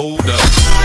Hold up.